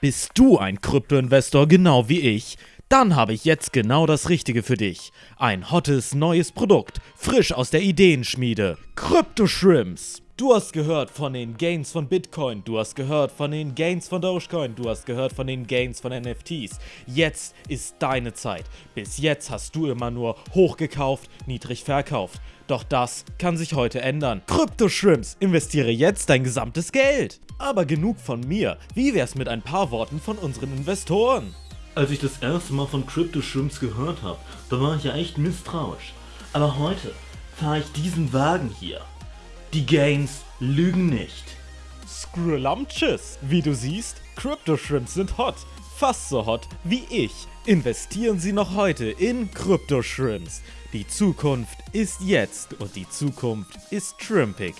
Bist du ein Krypto-Investor genau wie ich? Dann habe ich jetzt genau das Richtige für dich. Ein hottes neues Produkt, frisch aus der Ideenschmiede. Crypto Shrimps. Du hast gehört von den Gains von Bitcoin, du hast gehört von den Gains von Dogecoin, du hast gehört von den Gains von NFTs. Jetzt ist deine Zeit. Bis jetzt hast du immer nur hochgekauft, niedrig verkauft. Doch das kann sich heute ändern. Crypto Shrimps, investiere jetzt dein gesamtes Geld. Aber genug von mir. Wie wär's mit ein paar Worten von unseren Investoren? Als ich das erste Mal von Crypto Shrimps gehört habe, da war ich ja echt misstrauisch. Aber heute fahre ich diesen Wagen hier. Die Gains lügen nicht. Scrullumches. Wie du siehst, Crypto Shrimps sind hot. Fast so hot wie ich. Investieren Sie noch heute in Crypto Shrimps. Die Zukunft ist jetzt und die Zukunft ist shrimpig.